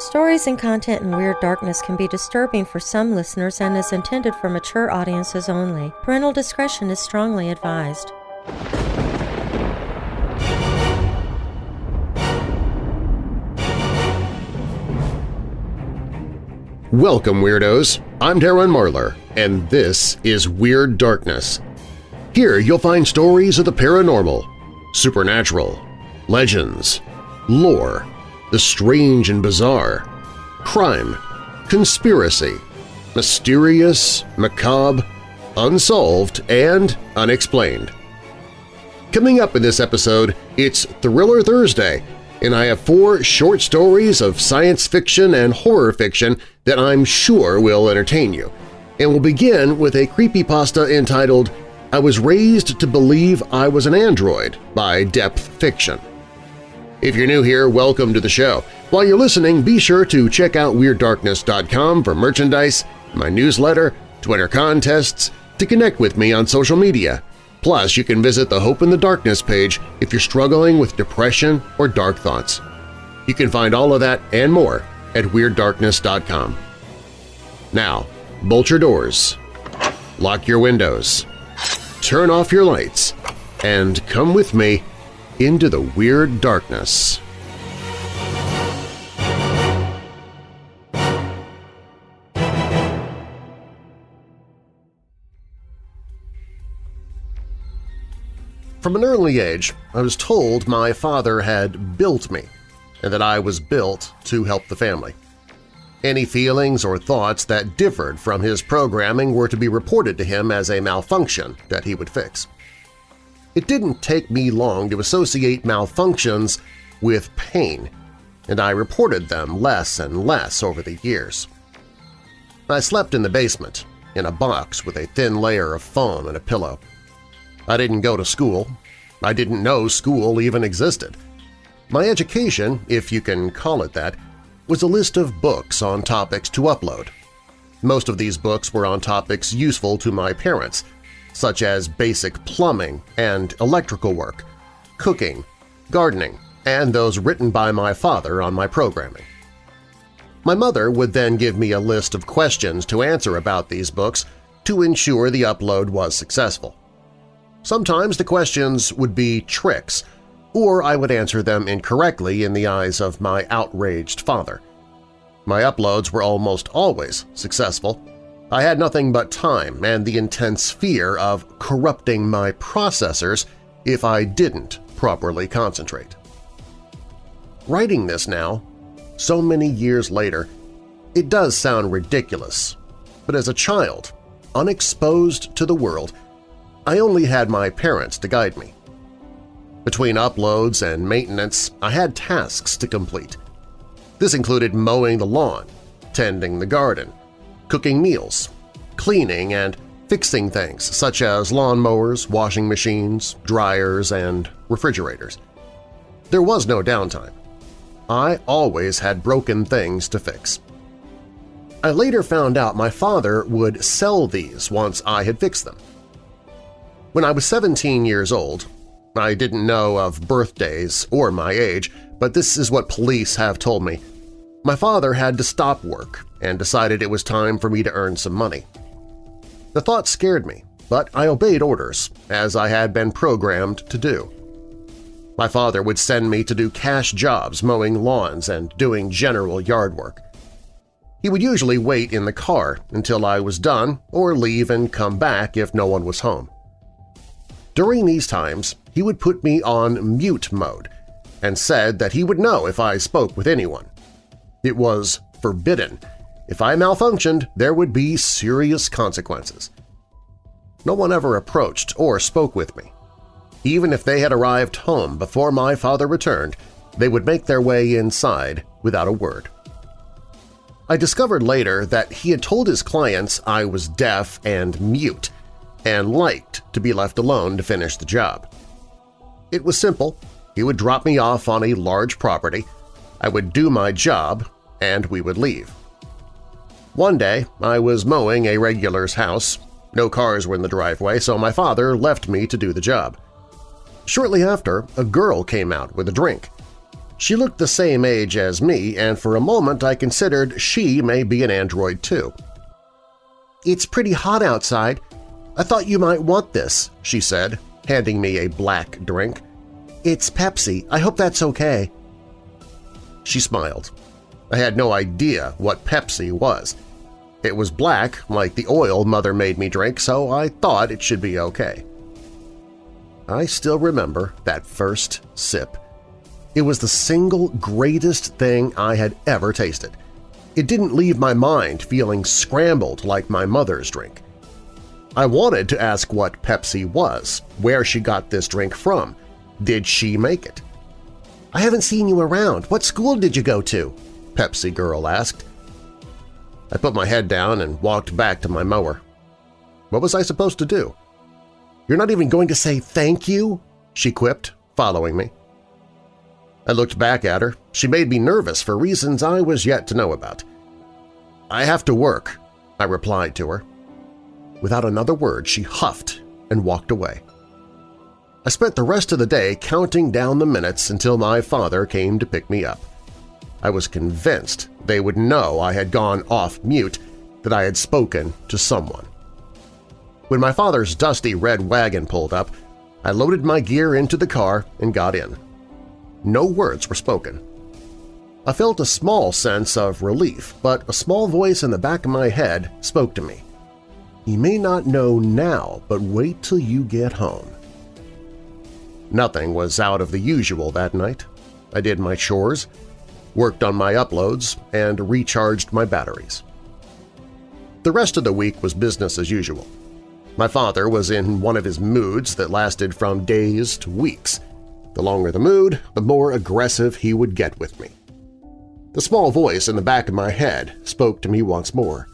Stories and content in Weird Darkness can be disturbing for some listeners and is intended for mature audiences only. Parental discretion is strongly advised. Welcome, Weirdos! I'm Darren Marlar, and this is Weird Darkness. Here you'll find stories of the paranormal, supernatural, legends, lore, the strange and bizarre, crime, conspiracy, mysterious, macabre, unsolved, and unexplained. Coming up in this episode, it's Thriller Thursday, and I have four short stories of science fiction and horror fiction that I'm sure will entertain you. And we'll begin with a creepypasta entitled I Was Raised to Believe I Was an Android by Depth Fiction. If you're new here, welcome to the show. While you're listening, be sure to check out WeirdDarkness.com for merchandise, my newsletter, Twitter contests, to connect with me on social media. Plus, you can visit the Hope in the Darkness page if you're struggling with depression or dark thoughts. You can find all of that and more at WeirdDarkness.com. Now, bolt your doors, lock your windows, turn off your lights, and come with me into the Weird Darkness. From an early age, I was told my father had built me and that I was built to help the family. Any feelings or thoughts that differed from his programming were to be reported to him as a malfunction that he would fix. It didn't take me long to associate malfunctions with pain, and I reported them less and less over the years. I slept in the basement, in a box with a thin layer of foam and a pillow. I didn't go to school. I didn't know school even existed. My education, if you can call it that, was a list of books on topics to upload. Most of these books were on topics useful to my parents, such as basic plumbing and electrical work, cooking, gardening, and those written by my father on my programming. My mother would then give me a list of questions to answer about these books to ensure the upload was successful. Sometimes the questions would be tricks, or I would answer them incorrectly in the eyes of my outraged father. My uploads were almost always successful, I had nothing but time and the intense fear of corrupting my processors if I didn't properly concentrate. Writing this now, so many years later, it does sound ridiculous, but as a child, unexposed to the world, I only had my parents to guide me. Between uploads and maintenance, I had tasks to complete. This included mowing the lawn, tending the garden, cooking meals, cleaning, and fixing things such as lawnmowers, washing machines, dryers, and refrigerators. There was no downtime. I always had broken things to fix. I later found out my father would sell these once I had fixed them. When I was 17 years old, I didn't know of birthdays or my age, but this is what police have told me. My father had to stop work and decided it was time for me to earn some money. The thought scared me, but I obeyed orders, as I had been programmed to do. My father would send me to do cash jobs mowing lawns and doing general yard work. He would usually wait in the car until I was done or leave and come back if no one was home. During these times, he would put me on mute mode and said that he would know if I spoke with anyone. It was forbidden if I malfunctioned, there would be serious consequences. No one ever approached or spoke with me. Even if they had arrived home before my father returned, they would make their way inside without a word. I discovered later that he had told his clients I was deaf and mute and liked to be left alone to finish the job. It was simple. He would drop me off on a large property, I would do my job, and we would leave. One day, I was mowing a regular's house. No cars were in the driveway, so my father left me to do the job. Shortly after, a girl came out with a drink. She looked the same age as me, and for a moment I considered she may be an android too. It's pretty hot outside. I thought you might want this, she said, handing me a black drink. It's Pepsi. I hope that's okay. She smiled. I had no idea what Pepsi was. It was black, like the oil Mother made me drink, so I thought it should be okay. I still remember that first sip. It was the single greatest thing I had ever tasted. It didn't leave my mind feeling scrambled like my mother's drink. I wanted to ask what Pepsi was, where she got this drink from. Did she make it? I haven't seen you around. What school did you go to? Pepsi Girl asked. I put my head down and walked back to my mower. What was I supposed to do? You're not even going to say thank you? she quipped, following me. I looked back at her. She made me nervous for reasons I was yet to know about. I have to work, I replied to her. Without another word, she huffed and walked away. I spent the rest of the day counting down the minutes until my father came to pick me up. I was convinced they would know I had gone off mute, that I had spoken to someone. When my father's dusty red wagon pulled up, I loaded my gear into the car and got in. No words were spoken. I felt a small sense of relief, but a small voice in the back of my head spoke to me. You may not know now, but wait till you get home. Nothing was out of the usual that night. I did my chores, worked on my uploads, and recharged my batteries. The rest of the week was business as usual. My father was in one of his moods that lasted from days to weeks. The longer the mood, the more aggressive he would get with me. The small voice in the back of my head spoke to me once more.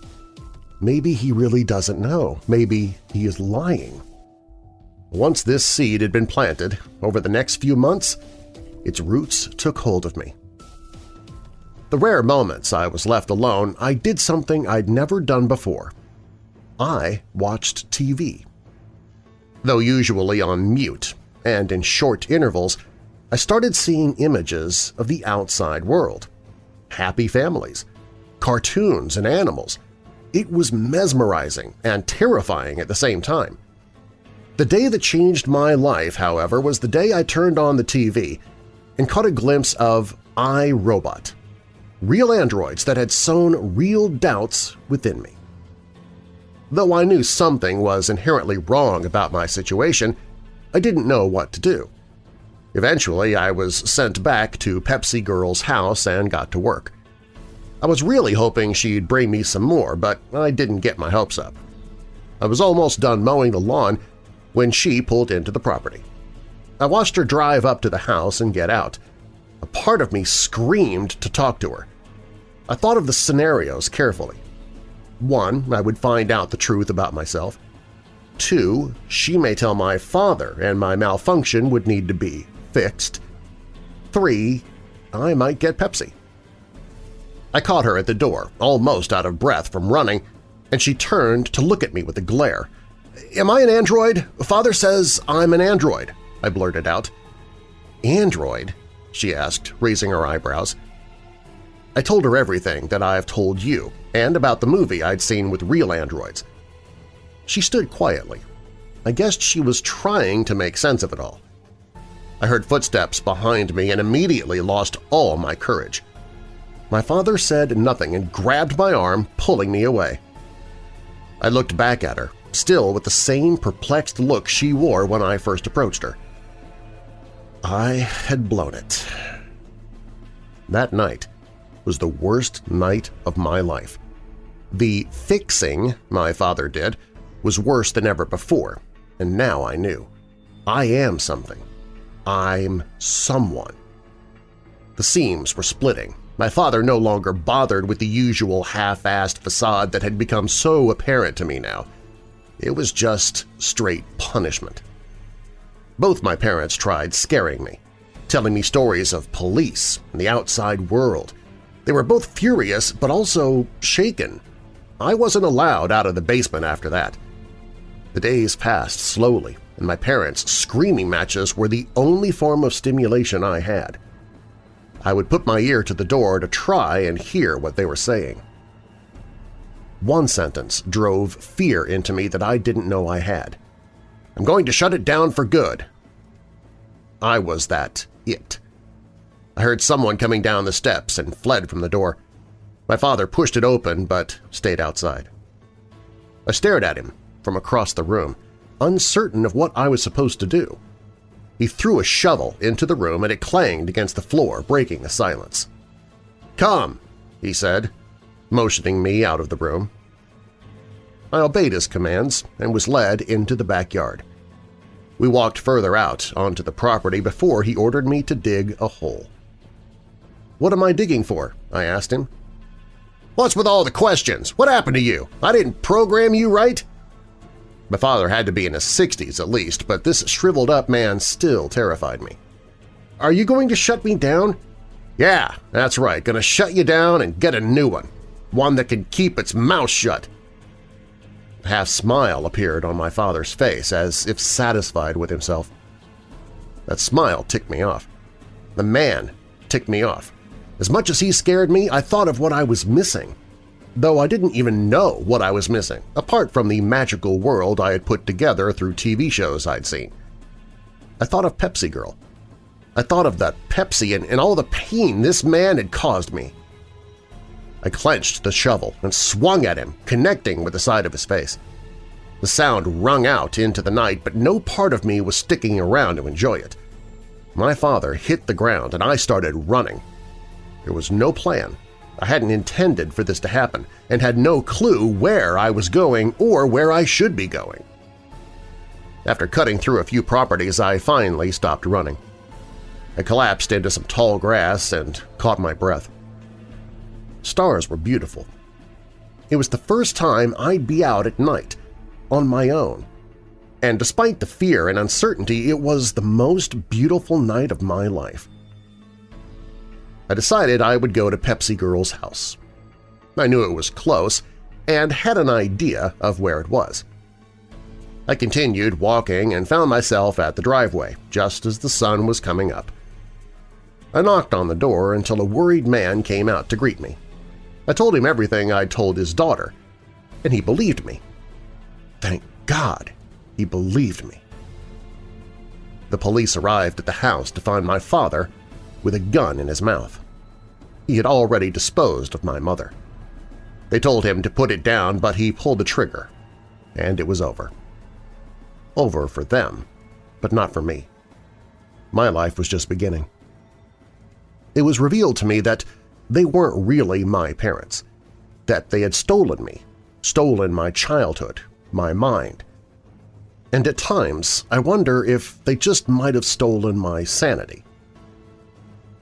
Maybe he really doesn't know. Maybe he is lying. Once this seed had been planted, over the next few months, its roots took hold of me. The rare moments I was left alone, I did something I'd never done before. I watched TV. Though usually on mute and in short intervals, I started seeing images of the outside world. Happy families, cartoons and animals, it was mesmerizing and terrifying at the same time. The day that changed my life, however, was the day I turned on the TV and caught a glimpse of I, Robot, real androids that had sown real doubts within me. Though I knew something was inherently wrong about my situation, I didn't know what to do. Eventually, I was sent back to Pepsi Girl's house and got to work. I was really hoping she'd bring me some more, but I didn't get my hopes up. I was almost done mowing the lawn when she pulled into the property. I watched her drive up to the house and get out. A part of me screamed to talk to her. I thought of the scenarios carefully. One, I would find out the truth about myself. Two, she may tell my father and my malfunction would need to be fixed. Three, I might get Pepsi. I caught her at the door, almost out of breath from running, and she turned to look at me with a glare. "'Am I an android? Father says I'm an android,' I blurted out. "'Android?' she asked, raising her eyebrows. I told her everything that I've told you, and about the movie I'd seen with real androids. She stood quietly. I guessed she was trying to make sense of it all. I heard footsteps behind me and immediately lost all my courage. My father said nothing and grabbed my arm, pulling me away. I looked back at her, still with the same perplexed look she wore when I first approached her. I had blown it. That night was the worst night of my life. The fixing my father did was worse than ever before, and now I knew. I am something. I'm someone. The seams were splitting, my father no longer bothered with the usual half-assed facade that had become so apparent to me now. It was just straight punishment. Both my parents tried scaring me, telling me stories of police and the outside world. They were both furious but also shaken. I wasn't allowed out of the basement after that. The days passed slowly, and my parents' screaming matches were the only form of stimulation I had. I would put my ear to the door to try and hear what they were saying. One sentence drove fear into me that I didn't know I had. I'm going to shut it down for good. I was that it. I heard someone coming down the steps and fled from the door. My father pushed it open but stayed outside. I stared at him from across the room, uncertain of what I was supposed to do. He threw a shovel into the room and it clanged against the floor, breaking the silence. "'Come!' he said, motioning me out of the room. I obeyed his commands and was led into the backyard. We walked further out onto the property before he ordered me to dig a hole. "'What am I digging for?' I asked him. "'What's with all the questions? What happened to you? I didn't program you right?' My father had to be in his 60s at least, but this shriveled-up man still terrified me. "'Are you going to shut me down?' "'Yeah, that's right, gonna shut you down and get a new one. One that can keep its mouth shut A half-smile appeared on my father's face, as if satisfied with himself. That smile ticked me off. The man ticked me off. As much as he scared me, I thought of what I was missing. Though I didn't even know what I was missing, apart from the magical world I had put together through TV shows I'd seen. I thought of Pepsi Girl. I thought of that Pepsi and, and all the pain this man had caused me. I clenched the shovel and swung at him, connecting with the side of his face. The sound rung out into the night, but no part of me was sticking around to enjoy it. My father hit the ground and I started running. There was no plan. I hadn't intended for this to happen and had no clue where I was going or where I should be going. After cutting through a few properties, I finally stopped running. I collapsed into some tall grass and caught my breath. Stars were beautiful. It was the first time I'd be out at night, on my own. And despite the fear and uncertainty, it was the most beautiful night of my life. I decided I would go to Pepsi Girl's house. I knew it was close and had an idea of where it was. I continued walking and found myself at the driveway just as the sun was coming up. I knocked on the door until a worried man came out to greet me. I told him everything I'd told his daughter, and he believed me. Thank God he believed me. The police arrived at the house to find my father with a gun in his mouth. He had already disposed of my mother. They told him to put it down, but he pulled the trigger, and it was over. Over for them, but not for me. My life was just beginning. It was revealed to me that they weren't really my parents, that they had stolen me, stolen my childhood, my mind. And at times I wonder if they just might have stolen my sanity.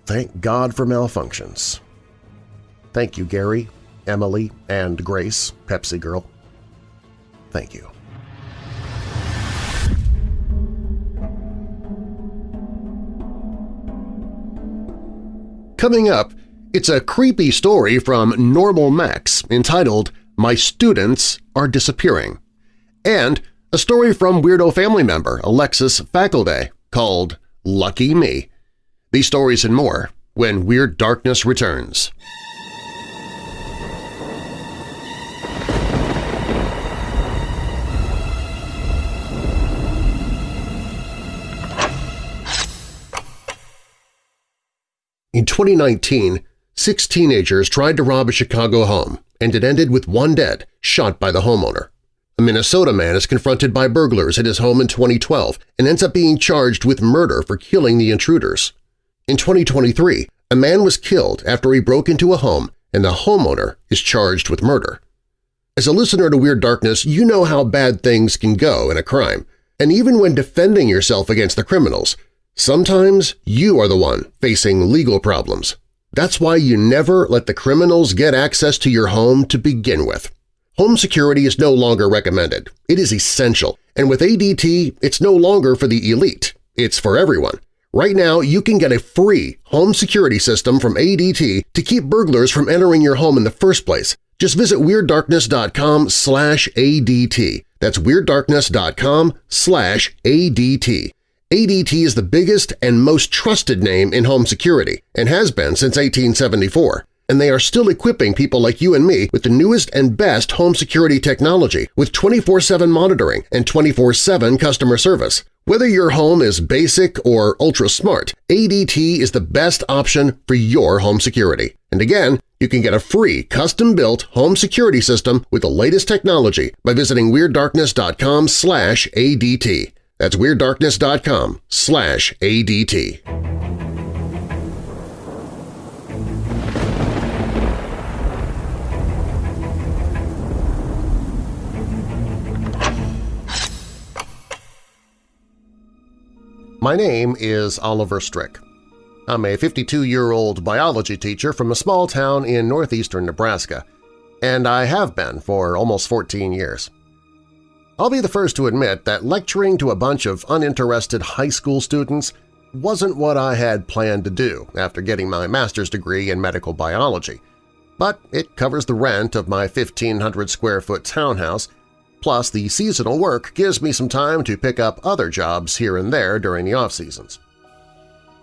Thank God for malfunctions. Thank you, Gary, Emily, and Grace, Pepsi Girl. Thank you. Coming up, it's a creepy story from Normal Max entitled My Students Are Disappearing, and a story from Weirdo family member Alexis Faculday called Lucky Me. These stories and more when Weird Darkness returns. In 2019, Six teenagers tried to rob a Chicago home, and it ended with one dead, shot by the homeowner. A Minnesota man is confronted by burglars at his home in 2012 and ends up being charged with murder for killing the intruders. In 2023, a man was killed after he broke into a home and the homeowner is charged with murder. As a listener to Weird Darkness, you know how bad things can go in a crime, and even when defending yourself against the criminals, sometimes you are the one facing legal problems. That's why you never let the criminals get access to your home to begin with. Home security is no longer recommended. It is essential, and with ADT, it's no longer for the elite. It's for everyone. Right now, you can get a free home security system from ADT to keep burglars from entering your home in the first place. Just visit WeirdDarkness.com slash ADT. That's WeirdDarkness.com slash ADT. ADT is the biggest and most trusted name in home security and has been since 1874 and they are still equipping people like you and me with the newest and best home security technology with 24-7 monitoring and 24-7 customer service. Whether your home is basic or ultra-smart, ADT is the best option for your home security. And again, you can get a free custom-built home security system with the latest technology by visiting WeirdDarkness.com ADT. That's WeirdDarkness.com slash ADT. My name is Oliver Strick. I'm a 52-year-old biology teacher from a small town in northeastern Nebraska, and I have been for almost 14 years. I'll be the first to admit that lecturing to a bunch of uninterested high school students wasn't what I had planned to do after getting my master's degree in medical biology, but it covers the rent of my 1,500-square-foot townhouse Plus, the seasonal work gives me some time to pick up other jobs here and there during the off-seasons.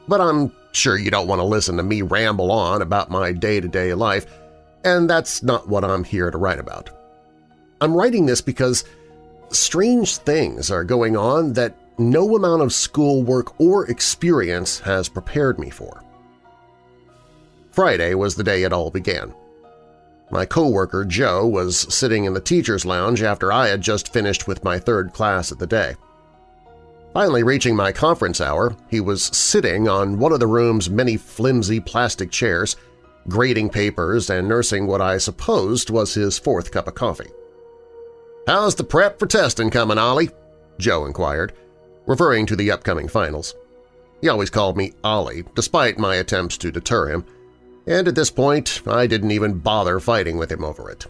But I'm sure you don't want to listen to me ramble on about my day-to-day -day life, and that's not what I'm here to write about. I'm writing this because strange things are going on that no amount of schoolwork or experience has prepared me for. Friday was the day it all began. My coworker, Joe, was sitting in the teacher's lounge after I had just finished with my third class of the day. Finally reaching my conference hour, he was sitting on one of the room's many flimsy plastic chairs, grading papers and nursing what I supposed was his fourth cup of coffee. "'How's the prep for testing coming, Ollie?' Joe inquired, referring to the upcoming finals. He always called me Ollie, despite my attempts to deter him – and at this point I didn't even bother fighting with him over it.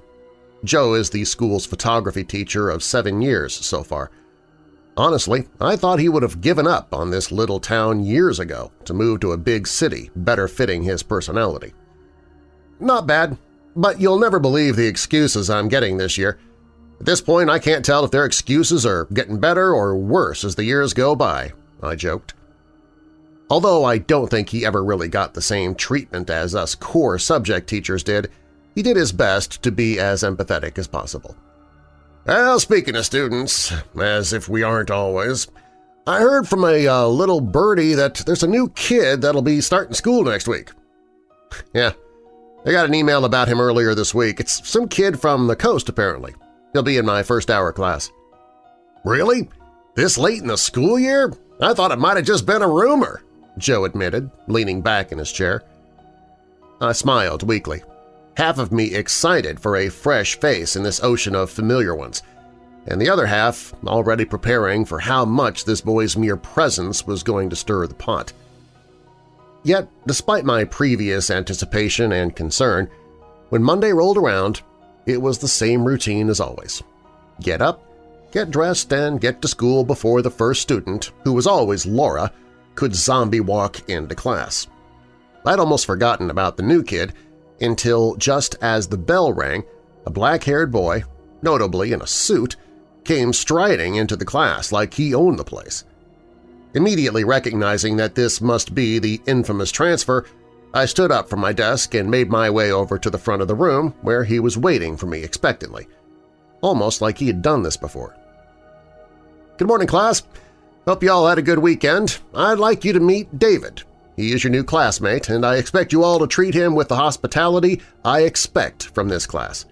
Joe is the school's photography teacher of seven years so far. Honestly, I thought he would have given up on this little town years ago to move to a big city better fitting his personality. Not bad, but you'll never believe the excuses I'm getting this year. At this point, I can't tell if their excuses are getting better or worse as the years go by, I joked. Although I don't think he ever really got the same treatment as us core subject teachers did, he did his best to be as empathetic as possible. Well, speaking of students, as if we aren't always, I heard from a uh, little birdie that there's a new kid that'll be starting school next week. yeah, I got an email about him earlier this week. It's some kid from the coast, apparently. He'll be in my first hour class. Really? This late in the school year? I thought it might have just been a rumor. Joe admitted, leaning back in his chair. I smiled weakly, half of me excited for a fresh face in this ocean of familiar ones, and the other half already preparing for how much this boy's mere presence was going to stir the pot. Yet, despite my previous anticipation and concern, when Monday rolled around, it was the same routine as always. Get up, get dressed, and get to school before the first student, who was always Laura, could zombie walk into class. I'd almost forgotten about the new kid until just as the bell rang, a black-haired boy, notably in a suit, came striding into the class like he owned the place. Immediately recognizing that this must be the infamous transfer, I stood up from my desk and made my way over to the front of the room where he was waiting for me expectantly, almost like he had done this before. "'Good morning, class. Hope you all had a good weekend. I'd like you to meet David. He is your new classmate, and I expect you all to treat him with the hospitality I expect from this class.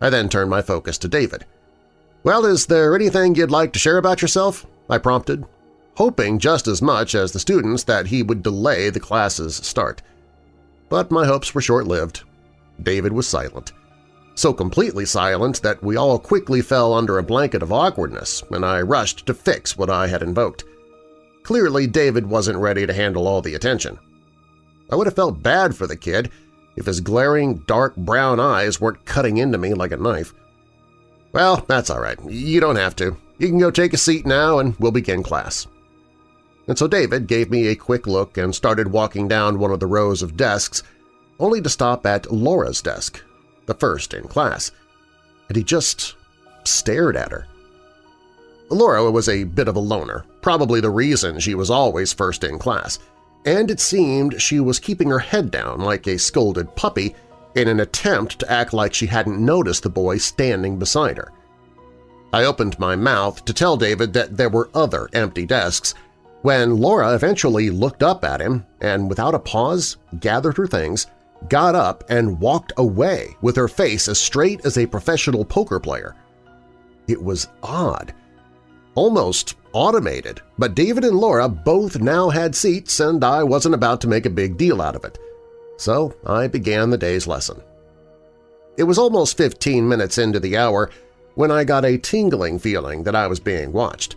I then turned my focus to David. Well, is there anything you'd like to share about yourself? I prompted, hoping just as much as the students that he would delay the class's start. But my hopes were short-lived. David was silent so completely silent that we all quickly fell under a blanket of awkwardness, and I rushed to fix what I had invoked. Clearly, David wasn't ready to handle all the attention. I would have felt bad for the kid if his glaring, dark brown eyes weren't cutting into me like a knife. Well, that's all right. You don't have to. You can go take a seat now and we'll begin class. And so David gave me a quick look and started walking down one of the rows of desks, only to stop at Laura's desk, the first in class, and he just stared at her. Laura was a bit of a loner, probably the reason she was always first in class, and it seemed she was keeping her head down like a scolded puppy in an attempt to act like she hadn't noticed the boy standing beside her. I opened my mouth to tell David that there were other empty desks when Laura eventually looked up at him and, without a pause, gathered her things, got up and walked away with her face as straight as a professional poker player. It was odd, almost automated, but David and Laura both now had seats and I wasn't about to make a big deal out of it. So I began the day's lesson. It was almost 15 minutes into the hour when I got a tingling feeling that I was being watched.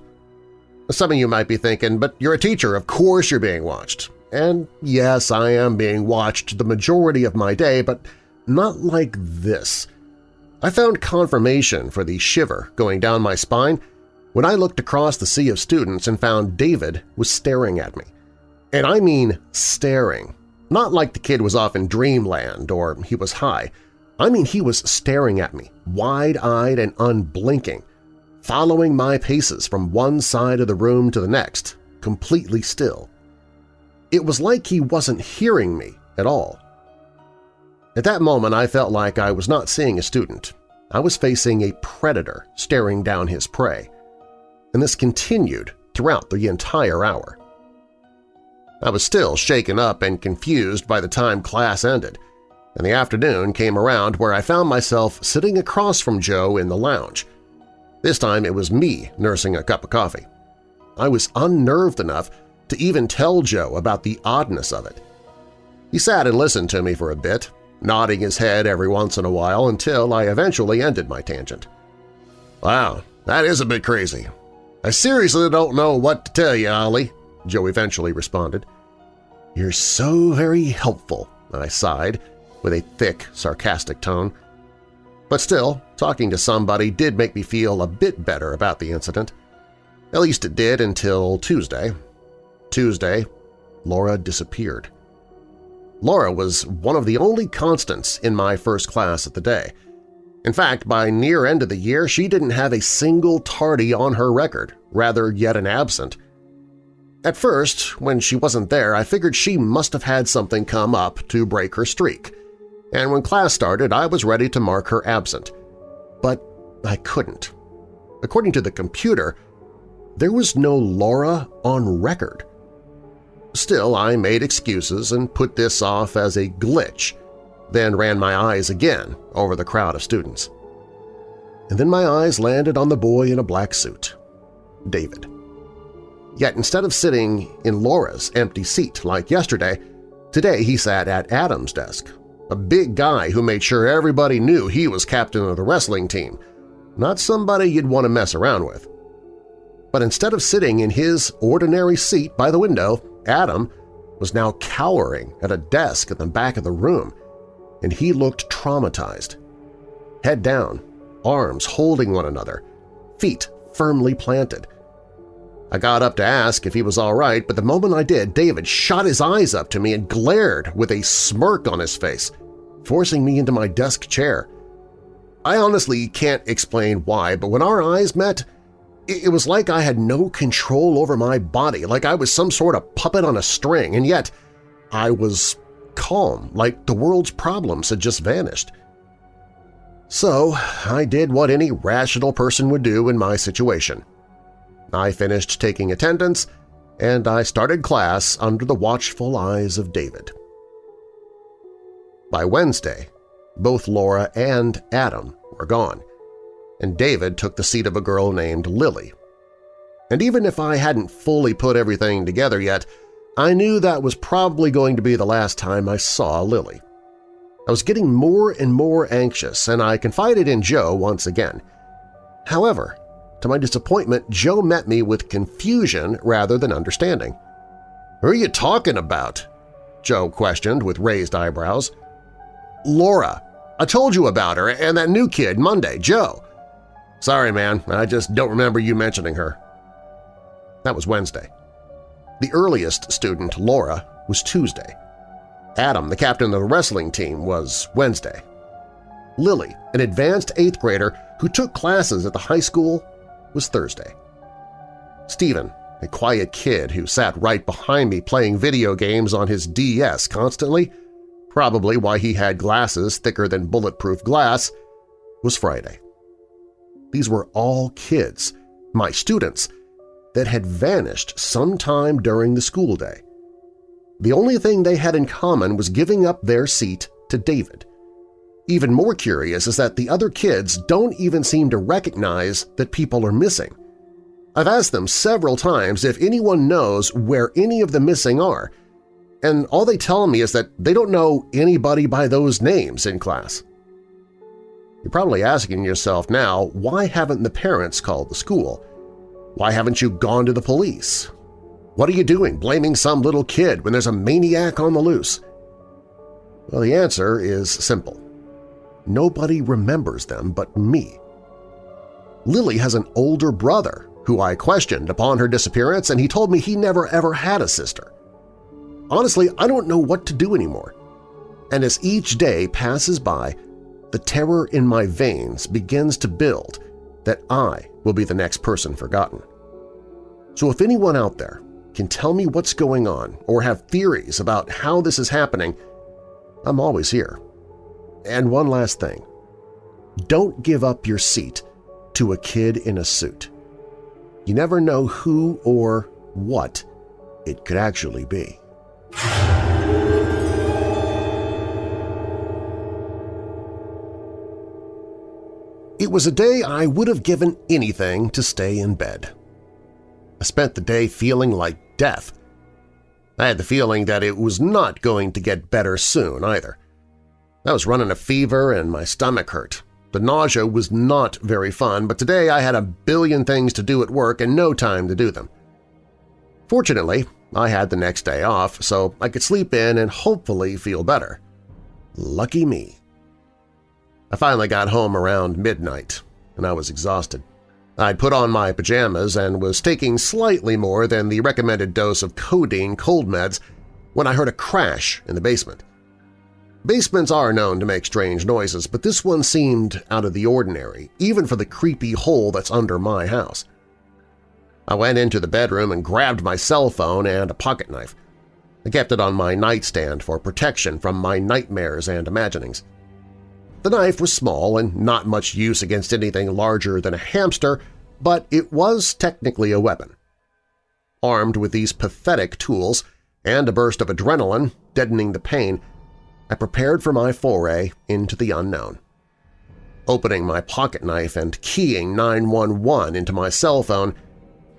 Some of you might be thinking, but you're a teacher, of course you're being watched. And yes, I am being watched the majority of my day, but not like this. I found confirmation for the shiver going down my spine when I looked across the sea of students and found David was staring at me. And I mean staring. Not like the kid was off in dreamland or he was high. I mean he was staring at me, wide-eyed and unblinking, following my paces from one side of the room to the next, completely still. It was like he wasn't hearing me at all. At that moment I felt like I was not seeing a student. I was facing a predator staring down his prey and this continued throughout the entire hour. I was still shaken up and confused by the time class ended, and the afternoon came around where I found myself sitting across from Joe in the lounge. This time it was me nursing a cup of coffee. I was unnerved enough to even tell Joe about the oddness of it. He sat and listened to me for a bit, nodding his head every once in a while until I eventually ended my tangent. Wow, that is a bit crazy. I seriously don't know what to tell you, Ollie, Joe eventually responded. You're so very helpful, I sighed, with a thick, sarcastic tone. But still, talking to somebody did make me feel a bit better about the incident. At least it did until Tuesday. Tuesday, Laura disappeared. Laura was one of the only constants in my first class of the day, in fact, by near end of the year, she didn't have a single tardy on her record, rather yet an absent. At first, when she wasn't there, I figured she must have had something come up to break her streak, and when class started I was ready to mark her absent. But I couldn't. According to the computer, there was no Laura on record. Still, I made excuses and put this off as a glitch then ran my eyes again over the crowd of students. And then my eyes landed on the boy in a black suit, David. Yet instead of sitting in Laura's empty seat like yesterday, today he sat at Adam's desk, a big guy who made sure everybody knew he was captain of the wrestling team, not somebody you'd want to mess around with. But instead of sitting in his ordinary seat by the window, Adam was now cowering at a desk at the back of the room, and he looked traumatized. Head down, arms holding one another, feet firmly planted. I got up to ask if he was all right, but the moment I did, David shot his eyes up to me and glared with a smirk on his face, forcing me into my desk chair. I honestly can't explain why, but when our eyes met, it was like I had no control over my body, like I was some sort of puppet on a string, and yet I was calm, like the world's problems had just vanished. So I did what any rational person would do in my situation. I finished taking attendance, and I started class under the watchful eyes of David. By Wednesday, both Laura and Adam were gone, and David took the seat of a girl named Lily. And even if I hadn't fully put everything together yet, I knew that was probably going to be the last time I saw Lily. I was getting more and more anxious, and I confided in Joe once again. However, to my disappointment, Joe met me with confusion rather than understanding. "'Who are you talking about?' Joe questioned with raised eyebrows. "'Laura. I told you about her and that new kid Monday, Joe.' "'Sorry, man. I just don't remember you mentioning her.' That was Wednesday. The earliest student, Laura, was Tuesday. Adam, the captain of the wrestling team, was Wednesday. Lily, an advanced eighth grader who took classes at the high school, was Thursday. Stephen, a quiet kid who sat right behind me playing video games on his DS constantly, probably why he had glasses thicker than bulletproof glass, was Friday. These were all kids, my students, that had vanished sometime during the school day. The only thing they had in common was giving up their seat to David. Even more curious is that the other kids don't even seem to recognize that people are missing. I've asked them several times if anyone knows where any of the missing are, and all they tell me is that they don't know anybody by those names in class. You're probably asking yourself now, why haven't the parents called the school? Why haven't you gone to the police? What are you doing blaming some little kid when there's a maniac on the loose? Well, the answer is simple. Nobody remembers them but me. Lily has an older brother who I questioned upon her disappearance and he told me he never ever had a sister. Honestly, I don't know what to do anymore. And as each day passes by, the terror in my veins begins to build that I will be the next person forgotten. So if anyone out there can tell me what's going on or have theories about how this is happening, I'm always here. And one last thing. Don't give up your seat to a kid in a suit. You never know who or what it could actually be. It was a day I would have given anything to stay in bed. I spent the day feeling like death. I had the feeling that it was not going to get better soon either. I was running a fever and my stomach hurt. The nausea was not very fun, but today I had a billion things to do at work and no time to do them. Fortunately, I had the next day off, so I could sleep in and hopefully feel better. Lucky me. I finally got home around midnight, and I was exhausted. I'd put on my pajamas and was taking slightly more than the recommended dose of codeine cold meds when I heard a crash in the basement. Basements are known to make strange noises, but this one seemed out of the ordinary, even for the creepy hole that's under my house. I went into the bedroom and grabbed my cell phone and a pocket knife. I kept it on my nightstand for protection from my nightmares and imaginings. The knife was small and not much use against anything larger than a hamster, but it was technically a weapon. Armed with these pathetic tools and a burst of adrenaline deadening the pain, I prepared for my foray into the unknown. Opening my pocket knife and keying 911 into my cell phone,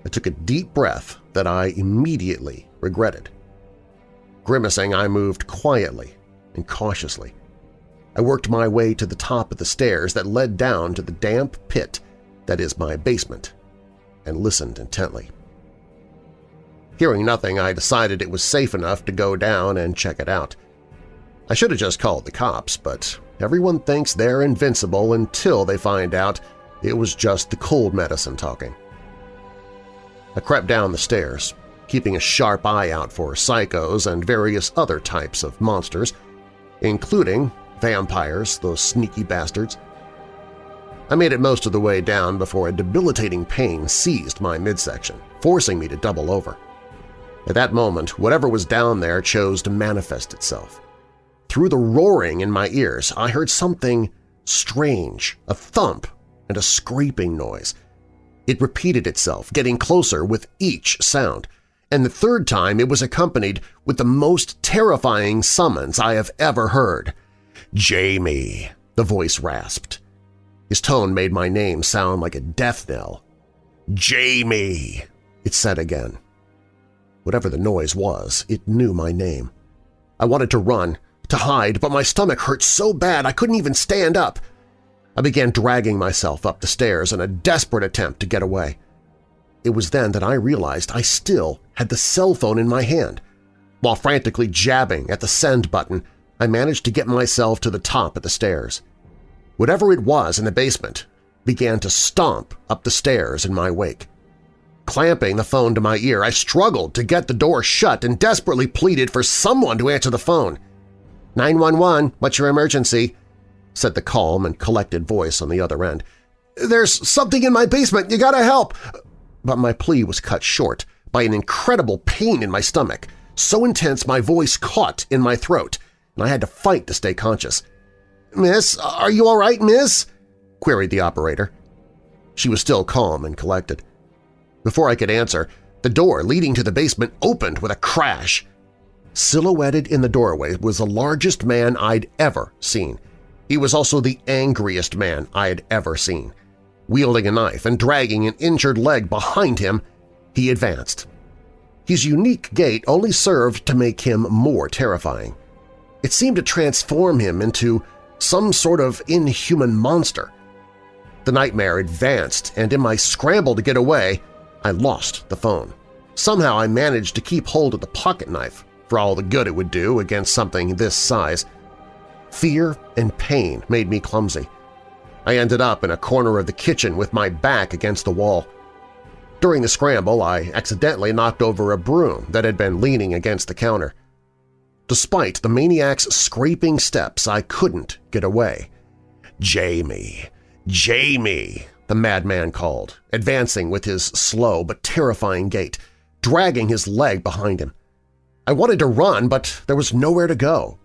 I took a deep breath that I immediately regretted. Grimacing, I moved quietly and cautiously. I worked my way to the top of the stairs that led down to the damp pit that is my basement and listened intently. Hearing nothing, I decided it was safe enough to go down and check it out. I should have just called the cops, but everyone thinks they're invincible until they find out it was just the cold medicine talking. I crept down the stairs, keeping a sharp eye out for psychos and various other types of monsters, including vampires, those sneaky bastards. I made it most of the way down before a debilitating pain seized my midsection, forcing me to double over. At that moment, whatever was down there chose to manifest itself. Through the roaring in my ears, I heard something strange, a thump and a scraping noise. It repeated itself, getting closer with each sound, and the third time it was accompanied with the most terrifying summons I have ever heard. Jamie, the voice rasped. His tone made my name sound like a death knell. Jamie, it said again. Whatever the noise was, it knew my name. I wanted to run, to hide, but my stomach hurt so bad I couldn't even stand up. I began dragging myself up the stairs in a desperate attempt to get away. It was then that I realized I still had the cell phone in my hand. While frantically jabbing at the send button, I managed to get myself to the top of the stairs. Whatever it was in the basement began to stomp up the stairs in my wake. Clamping the phone to my ear, I struggled to get the door shut and desperately pleaded for someone to answer the phone. 911, what's your emergency? said the calm and collected voice on the other end. There's something in my basement, you gotta help! But my plea was cut short by an incredible pain in my stomach, so intense my voice caught in my throat, and I had to fight to stay conscious. "'Miss, are you all right, miss?' queried the operator. She was still calm and collected. Before I could answer, the door leading to the basement opened with a crash. Silhouetted in the doorway was the largest man I'd ever seen. He was also the angriest man I had ever seen. Wielding a knife and dragging an injured leg behind him, he advanced. His unique gait only served to make him more terrifying. It seemed to transform him into some sort of inhuman monster. The nightmare advanced, and in my scramble to get away, I lost the phone. Somehow I managed to keep hold of the pocket knife, for all the good it would do against something this size. Fear and pain made me clumsy. I ended up in a corner of the kitchen with my back against the wall. During the scramble, I accidentally knocked over a broom that had been leaning against the counter. Despite the maniac's scraping steps, I couldn't get away. Jamie! Jamie! the madman called, advancing with his slow but terrifying gait, dragging his leg behind him. I wanted to run, but there was nowhere to go.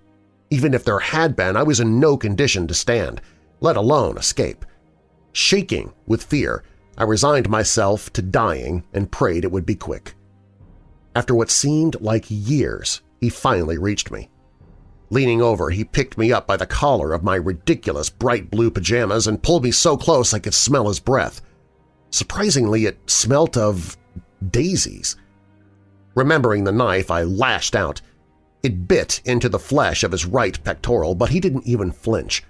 Even if there had been, I was in no condition to stand, let alone escape. Shaking with fear, I resigned myself to dying and prayed it would be quick. After what seemed like years, he finally reached me. Leaning over, he picked me up by the collar of my ridiculous bright blue pajamas and pulled me so close I could smell his breath. Surprisingly, it smelt of daisies. Remembering the knife, I lashed out. It bit into the flesh of his right pectoral, but he didn't even flinch.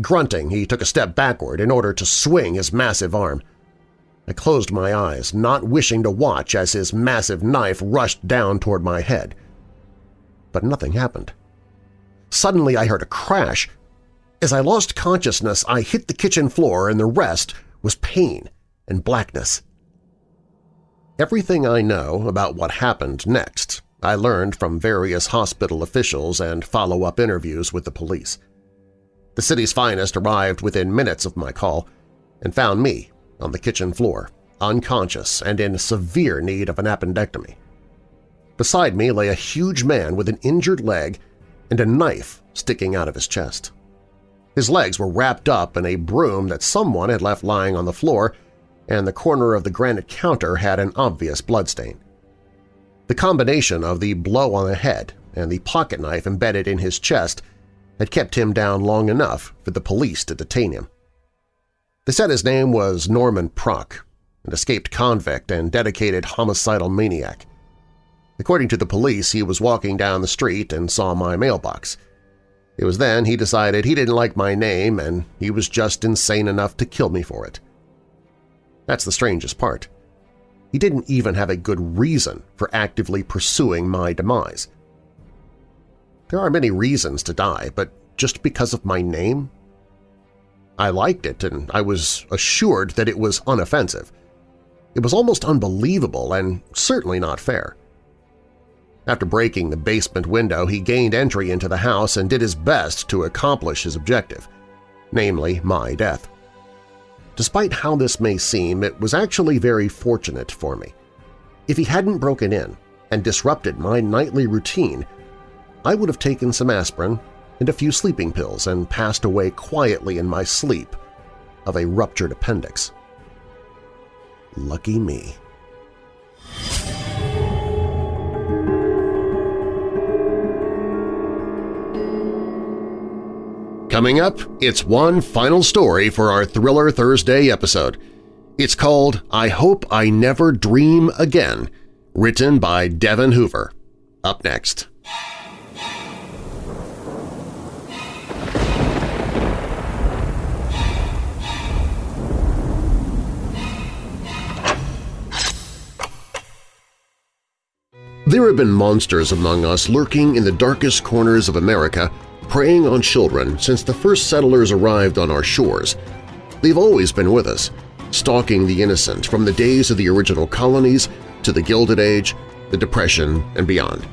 Grunting, he took a step backward in order to swing his massive arm. I closed my eyes, not wishing to watch as his massive knife rushed down toward my head. But nothing happened. Suddenly I heard a crash. As I lost consciousness, I hit the kitchen floor and the rest was pain and blackness. Everything I know about what happened next I learned from various hospital officials and follow-up interviews with the police. The city's finest arrived within minutes of my call and found me on the kitchen floor, unconscious and in severe need of an appendectomy. Beside me lay a huge man with an injured leg and a knife sticking out of his chest. His legs were wrapped up in a broom that someone had left lying on the floor, and the corner of the granite counter had an obvious bloodstain. The combination of the blow on the head and the pocket knife embedded in his chest had kept him down long enough for the police to detain him. They said his name was Norman Prock, an escaped convict and dedicated homicidal maniac. According to the police, he was walking down the street and saw my mailbox. It was then he decided he didn't like my name and he was just insane enough to kill me for it. That's the strangest part. He didn't even have a good reason for actively pursuing my demise. There are many reasons to die, but just because of my name? I liked it and I was assured that it was unoffensive. It was almost unbelievable and certainly not fair. After breaking the basement window, he gained entry into the house and did his best to accomplish his objective, namely my death. Despite how this may seem, it was actually very fortunate for me. If he hadn't broken in and disrupted my nightly routine, I would have taken some aspirin and a few sleeping pills and passed away quietly in my sleep of a ruptured appendix. Lucky me. Coming up, it's one final story for our Thriller Thursday episode. It's called I Hope I Never Dream Again, written by Devin Hoover. Up next. There have been monsters among us lurking in the darkest corners of America preying on children since the first settlers arrived on our shores. They've always been with us, stalking the innocent from the days of the original colonies to the Gilded Age, the Depression, and beyond.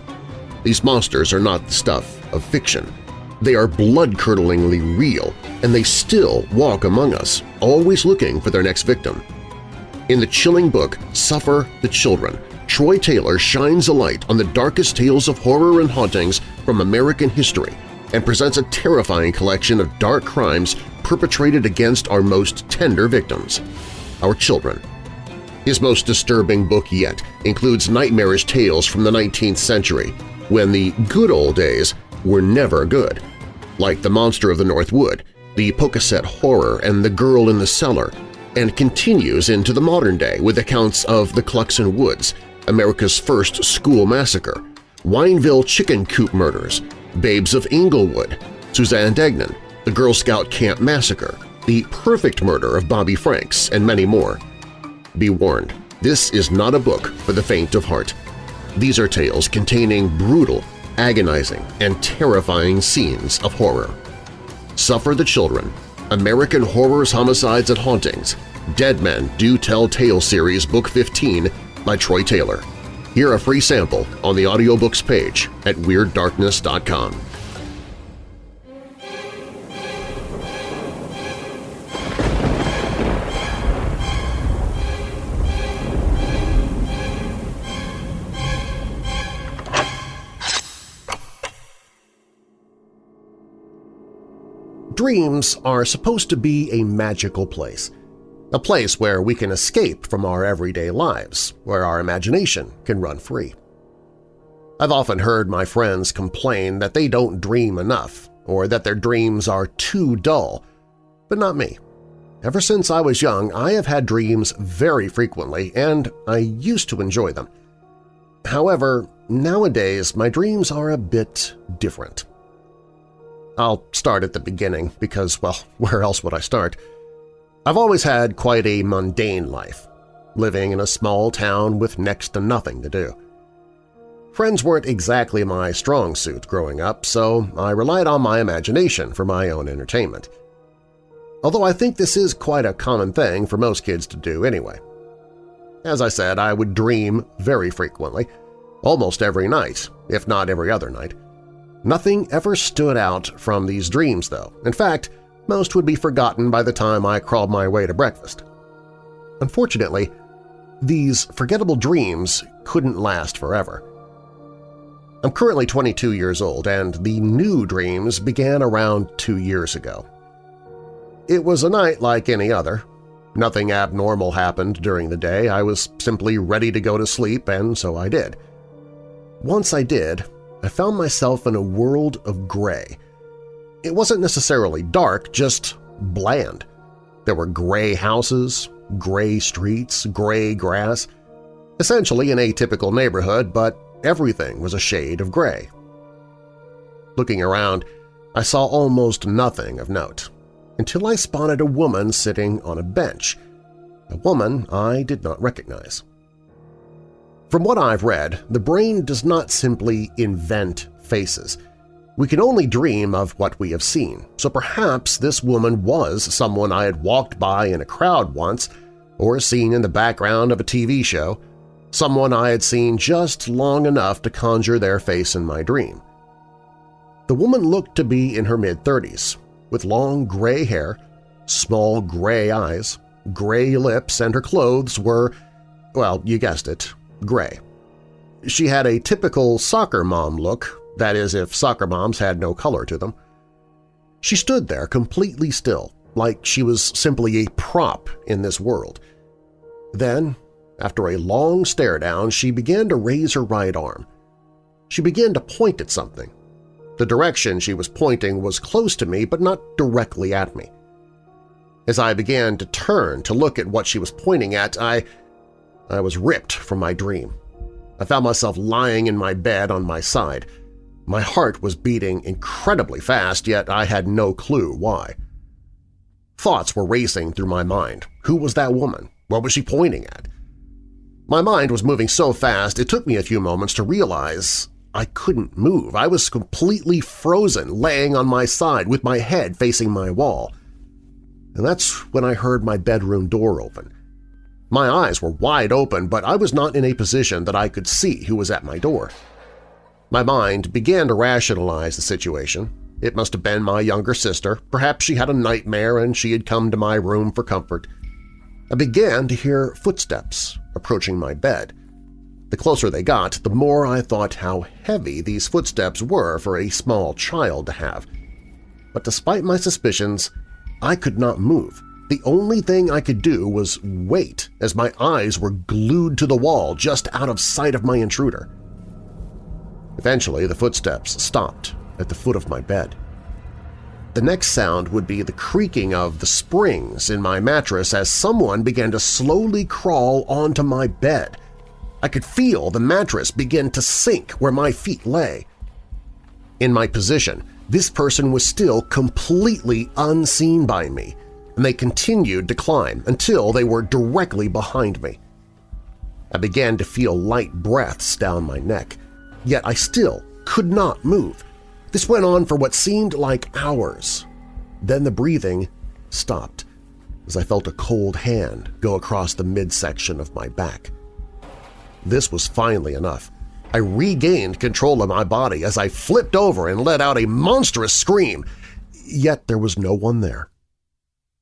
These monsters are not the stuff of fiction. They are blood-curdlingly real, and they still walk among us, always looking for their next victim. In the chilling book Suffer the Children, Troy Taylor shines a light on the darkest tales of horror and hauntings from American history and presents a terrifying collection of dark crimes perpetrated against our most tender victims, our children. His most disturbing book yet includes nightmarish tales from the 19th century, when the good old days were never good, like The Monster of the North Wood, The Pocasset Horror, and The Girl in the Cellar, and continues into the modern day with accounts of the Cluxon Woods, America's first school massacre, Wineville chicken coop murders, Babes of Englewood, Suzanne Degnan, the Girl Scout Camp Massacre, the perfect murder of Bobby Franks, and many more. Be warned, this is not a book for the faint of heart. These are tales containing brutal, agonizing, and terrifying scenes of horror. Suffer the Children, American Horrors, Homicides, and Hauntings, Dead Men Do Tell Tale Series Book 15 by Troy Taylor. Hear a free sample on the audiobooks page at WeirdDarkness.com. Dreams are supposed to be a magical place, a place where we can escape from our everyday lives, where our imagination can run free. I've often heard my friends complain that they don't dream enough or that their dreams are too dull, but not me. Ever since I was young, I have had dreams very frequently, and I used to enjoy them. However, nowadays my dreams are a bit different. I'll start at the beginning because, well, where else would I start? I've always had quite a mundane life, living in a small town with next to nothing to do. Friends weren't exactly my strong suit growing up, so I relied on my imagination for my own entertainment. Although I think this is quite a common thing for most kids to do anyway. As I said, I would dream very frequently, almost every night, if not every other night. Nothing ever stood out from these dreams, though. In fact, most would be forgotten by the time I crawled my way to breakfast. Unfortunately, these forgettable dreams couldn't last forever. I'm currently 22 years old, and the new dreams began around two years ago. It was a night like any other. Nothing abnormal happened during the day. I was simply ready to go to sleep, and so I did. Once I did, I found myself in a world of gray, it wasn't necessarily dark, just bland. There were gray houses, gray streets, gray grass. Essentially an atypical neighborhood, but everything was a shade of gray. Looking around, I saw almost nothing of note, until I spotted a woman sitting on a bench, a woman I did not recognize. From what I've read, the brain does not simply invent faces. We can only dream of what we have seen, so perhaps this woman was someone I had walked by in a crowd once or seen in the background of a TV show, someone I had seen just long enough to conjure their face in my dream. The woman looked to be in her mid-thirties, with long gray hair, small gray eyes, gray lips, and her clothes were, well, you guessed it, gray. She had a typical soccer mom look that is, if soccer moms had no color to them. She stood there completely still, like she was simply a prop in this world. Then, after a long stare-down, she began to raise her right arm. She began to point at something. The direction she was pointing was close to me but not directly at me. As I began to turn to look at what she was pointing at, I, I was ripped from my dream. I found myself lying in my bed on my side, my heart was beating incredibly fast, yet I had no clue why. Thoughts were racing through my mind. Who was that woman? What was she pointing at? My mind was moving so fast it took me a few moments to realize I couldn't move. I was completely frozen, laying on my side with my head facing my wall. And that's when I heard my bedroom door open. My eyes were wide open, but I was not in a position that I could see who was at my door. My mind began to rationalize the situation. It must have been my younger sister. Perhaps she had a nightmare and she had come to my room for comfort. I began to hear footsteps approaching my bed. The closer they got, the more I thought how heavy these footsteps were for a small child to have. But despite my suspicions, I could not move. The only thing I could do was wait as my eyes were glued to the wall just out of sight of my intruder. Eventually, the footsteps stopped at the foot of my bed. The next sound would be the creaking of the springs in my mattress as someone began to slowly crawl onto my bed. I could feel the mattress begin to sink where my feet lay. In my position, this person was still completely unseen by me, and they continued to climb until they were directly behind me. I began to feel light breaths down my neck, yet I still could not move. This went on for what seemed like hours. Then the breathing stopped as I felt a cold hand go across the midsection of my back. This was finally enough. I regained control of my body as I flipped over and let out a monstrous scream, yet there was no one there.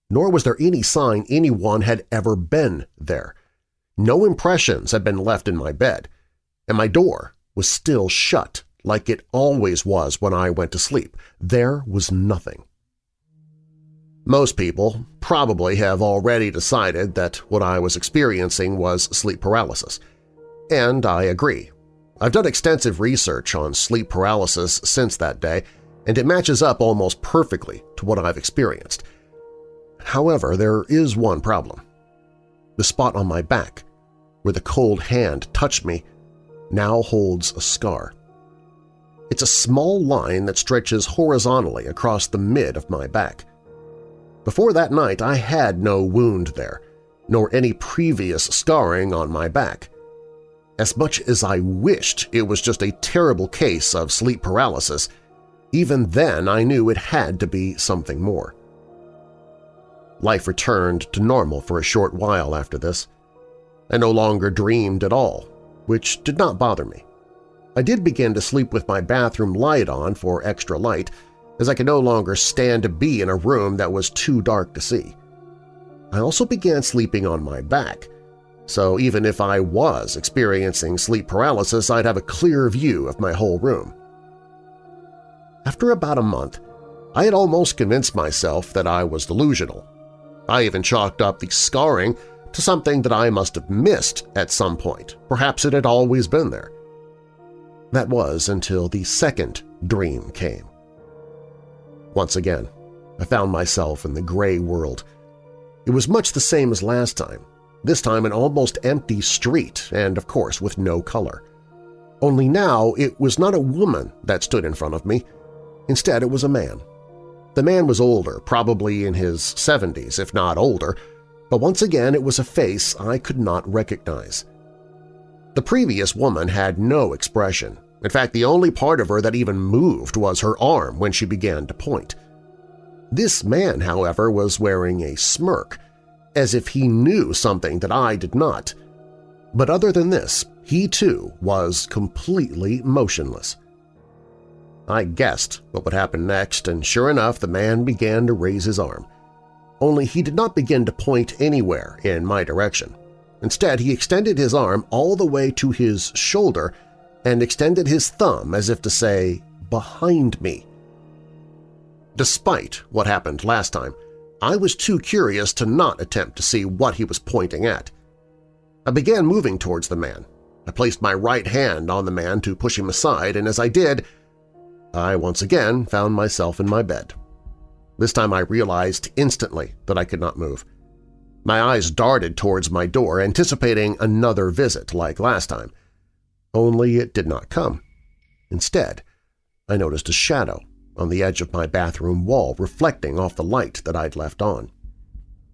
Nor was there any sign anyone had ever been there. No impressions had been left in my bed, and my door was still shut like it always was when I went to sleep. There was nothing. Most people probably have already decided that what I was experiencing was sleep paralysis. And I agree. I've done extensive research on sleep paralysis since that day, and it matches up almost perfectly to what I've experienced. However, there is one problem. The spot on my back, where the cold hand touched me, now holds a scar. It's a small line that stretches horizontally across the mid of my back. Before that night, I had no wound there, nor any previous scarring on my back. As much as I wished it was just a terrible case of sleep paralysis, even then I knew it had to be something more. Life returned to normal for a short while after this. I no longer dreamed at all, which did not bother me. I did begin to sleep with my bathroom light on for extra light, as I could no longer stand to be in a room that was too dark to see. I also began sleeping on my back, so even if I was experiencing sleep paralysis, I'd have a clear view of my whole room. After about a month, I had almost convinced myself that I was delusional. I even chalked up the scarring to something that I must have missed at some point. Perhaps it had always been there. That was until the second dream came. Once again, I found myself in the gray world. It was much the same as last time, this time an almost empty street and, of course, with no color. Only now it was not a woman that stood in front of me. Instead, it was a man. The man was older, probably in his 70s, if not older, but once again it was a face I could not recognize. The previous woman had no expression. In fact, the only part of her that even moved was her arm when she began to point. This man, however, was wearing a smirk, as if he knew something that I did not. But other than this, he too was completely motionless. I guessed what would happen next, and sure enough the man began to raise his arm. Only he did not begin to point anywhere in my direction. Instead, he extended his arm all the way to his shoulder and extended his thumb as if to say, behind me. Despite what happened last time, I was too curious to not attempt to see what he was pointing at. I began moving towards the man. I placed my right hand on the man to push him aside, and as I did, I once again found myself in my bed. This time I realized instantly that I could not move. My eyes darted towards my door, anticipating another visit like last time. Only it did not come. Instead, I noticed a shadow on the edge of my bathroom wall reflecting off the light that I'd left on.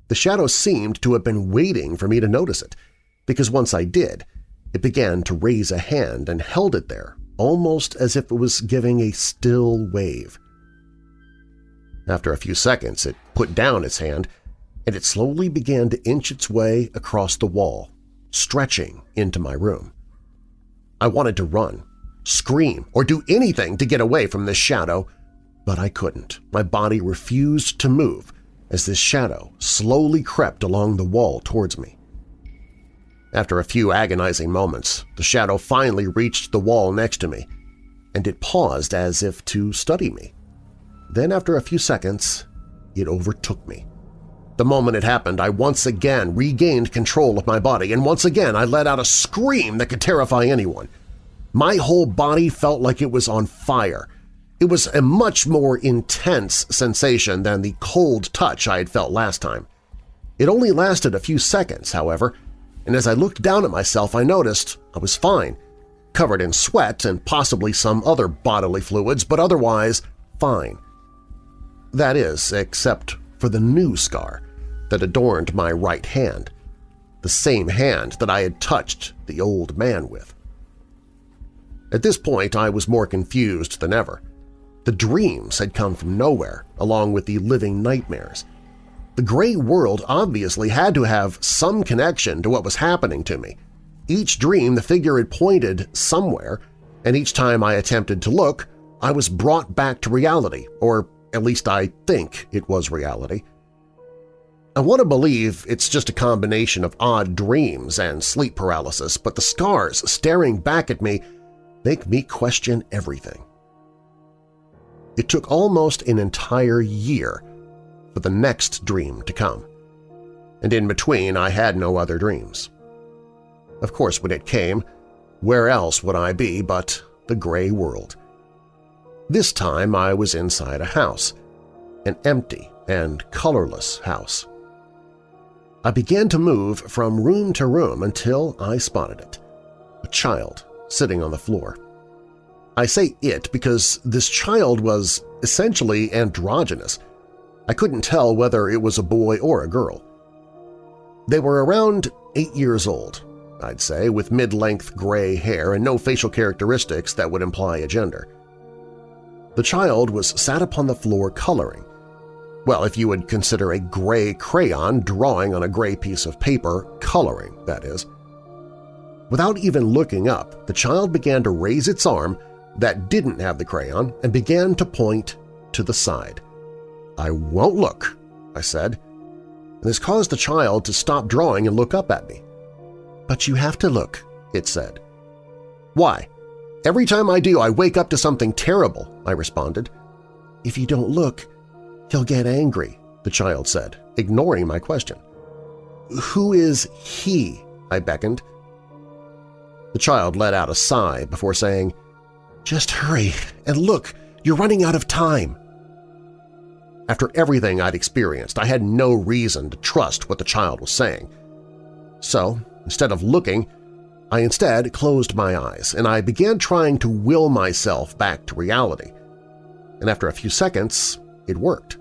The shadow seemed to have been waiting for me to notice it, because once I did, it began to raise a hand and held it there, almost as if it was giving a still wave. After a few seconds, it put down its hand, and it slowly began to inch its way across the wall, stretching into my room. I wanted to run, scream, or do anything to get away from this shadow, but I couldn't. My body refused to move as this shadow slowly crept along the wall towards me. After a few agonizing moments, the shadow finally reached the wall next to me, and it paused as if to study me. Then after a few seconds, it overtook me. The moment it happened, I once again regained control of my body, and once again I let out a scream that could terrify anyone. My whole body felt like it was on fire. It was a much more intense sensation than the cold touch I had felt last time. It only lasted a few seconds, however, and as I looked down at myself I noticed I was fine, covered in sweat and possibly some other bodily fluids, but otherwise fine. That is, except for the new scar that adorned my right hand, the same hand that I had touched the old man with. At this point I was more confused than ever. The dreams had come from nowhere, along with the living nightmares. The gray world obviously had to have some connection to what was happening to me. Each dream the figure had pointed somewhere, and each time I attempted to look, I was brought back to reality, or at least I think it was reality. I want to believe it's just a combination of odd dreams and sleep paralysis, but the scars staring back at me make me question everything. It took almost an entire year for the next dream to come, and in between I had no other dreams. Of course, when it came, where else would I be but the gray world? This time I was inside a house, an empty and colorless house. I began to move from room to room until I spotted it – a child sitting on the floor. I say it because this child was essentially androgynous. I couldn't tell whether it was a boy or a girl. They were around eight years old, I'd say, with mid-length gray hair and no facial characteristics that would imply a gender. The child was sat upon the floor coloring, well, if you would consider a gray crayon drawing on a gray piece of paper, coloring, that is. Without even looking up, the child began to raise its arm that didn't have the crayon and began to point to the side. I won't look, I said, and this caused the child to stop drawing and look up at me. But you have to look, it said. Why? Every time I do, I wake up to something terrible, I responded. If you don't look, He'll get angry, the child said, ignoring my question. Who is he? I beckoned. The child let out a sigh before saying, Just hurry and look, you're running out of time. After everything I'd experienced, I had no reason to trust what the child was saying. So, instead of looking, I instead closed my eyes and I began trying to will myself back to reality. And after a few seconds, it worked.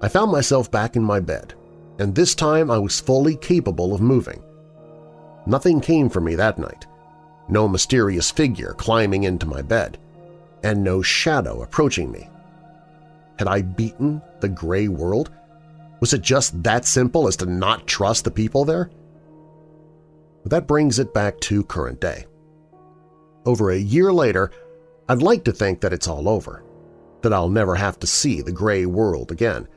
I found myself back in my bed, and this time I was fully capable of moving. Nothing came for me that night, no mysterious figure climbing into my bed, and no shadow approaching me. Had I beaten the gray world? Was it just that simple as to not trust the people there? But that brings it back to current day. Over a year later, I'd like to think that it's all over, that I'll never have to see the gray world again,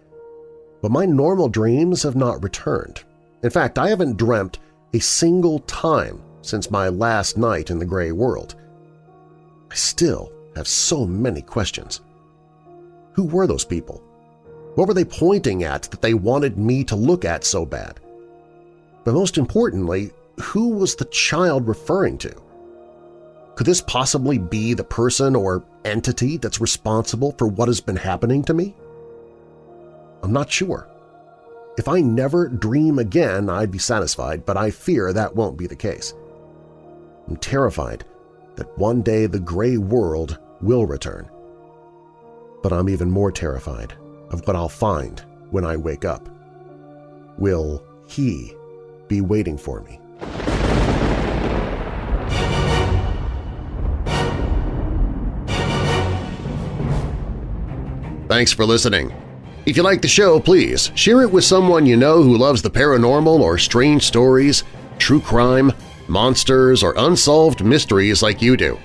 but my normal dreams have not returned. In fact, I haven't dreamt a single time since my last night in the gray world. I still have so many questions. Who were those people? What were they pointing at that they wanted me to look at so bad? But most importantly, who was the child referring to? Could this possibly be the person or entity that's responsible for what has been happening to me? I'm not sure. If I never dream again, I'd be satisfied, but I fear that won't be the case. I'm terrified that one day the gray world will return. But I'm even more terrified of what I'll find when I wake up. Will he be waiting for me? Thanks for listening. If you like the show, please share it with someone you know who loves the paranormal or strange stories, true crime, monsters, or unsolved mysteries like you do.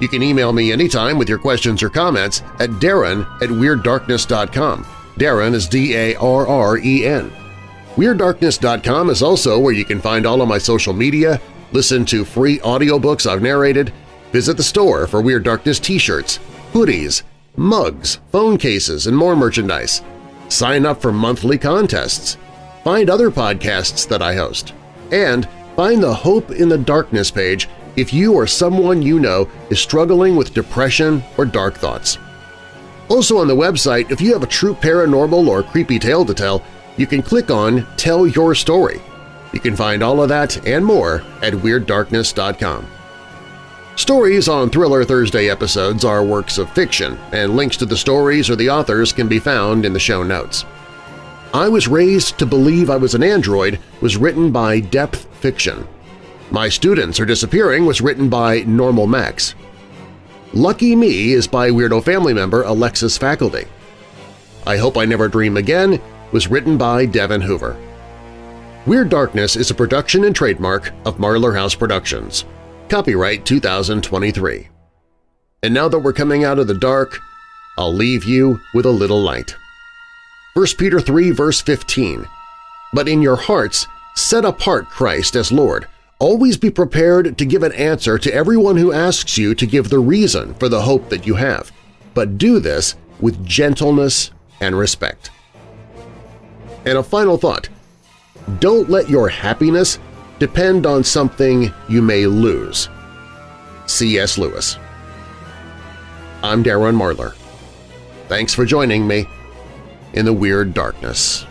You can email me anytime with your questions or comments at darren at WeirdDarkness.com. Darren is D-A-R-R-E-N. WeirdDarkness.com is also where you can find all of my social media, listen to free audiobooks I've narrated, visit the store for Weird Darkness t-shirts, hoodies, mugs, phone cases, and more merchandise. Sign up for monthly contests. Find other podcasts that I host. And find the Hope in the Darkness page if you or someone you know is struggling with depression or dark thoughts. Also on the website, if you have a true paranormal or creepy tale to tell, you can click on Tell Your Story. You can find all of that and more at WeirdDarkness.com. Stories on Thriller Thursday episodes are works of fiction, and links to the stories or the authors can be found in the show notes. I Was Raised to Believe I Was an Android was written by Depth Fiction. My Students Are Disappearing was written by Normal Max. Lucky Me is by Weirdo family member Alexis Faculty. I Hope I Never Dream Again was written by Devin Hoover. Weird Darkness is a production and trademark of Marlar House Productions. Copyright 2023. And now that we're coming out of the dark, I'll leave you with a little light. 1 Peter 3 verse 15 But in your hearts set apart Christ as Lord. Always be prepared to give an answer to everyone who asks you to give the reason for the hope that you have, but do this with gentleness and respect. And a final thought, don't let your happiness depend on something you may lose. C.S. Lewis I'm Darren Marlar. Thanks for joining me in the Weird Darkness.